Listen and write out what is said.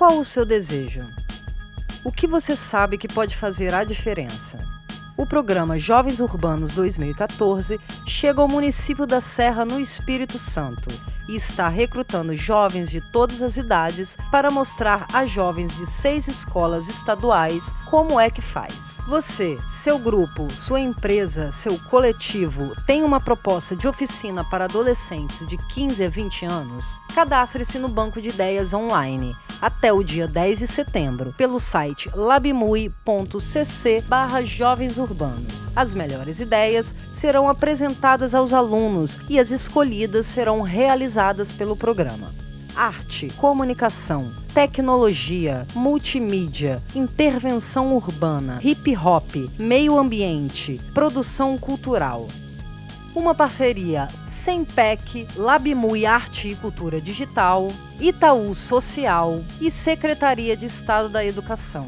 Qual o seu desejo? O que você sabe que pode fazer a diferença? O programa Jovens Urbanos 2014 chega ao município da Serra no Espírito Santo e está recrutando jovens de todas as idades para mostrar a jovens de seis escolas estaduais como é que faz. Você, seu grupo, sua empresa, seu coletivo tem uma proposta de oficina para adolescentes de 15 a 20 anos? Cadastre-se no banco de ideias online até o dia 10 de setembro pelo site labmui.cc jovens urbanos. As melhores ideias serão apresentadas aos alunos e as escolhidas serão realizadas pelo programa arte, comunicação, tecnologia, multimídia, intervenção urbana, hip hop, meio ambiente, produção cultural. Uma parceria Sempec, Labmui Arte e Cultura Digital, Itaú Social e Secretaria de Estado da Educação.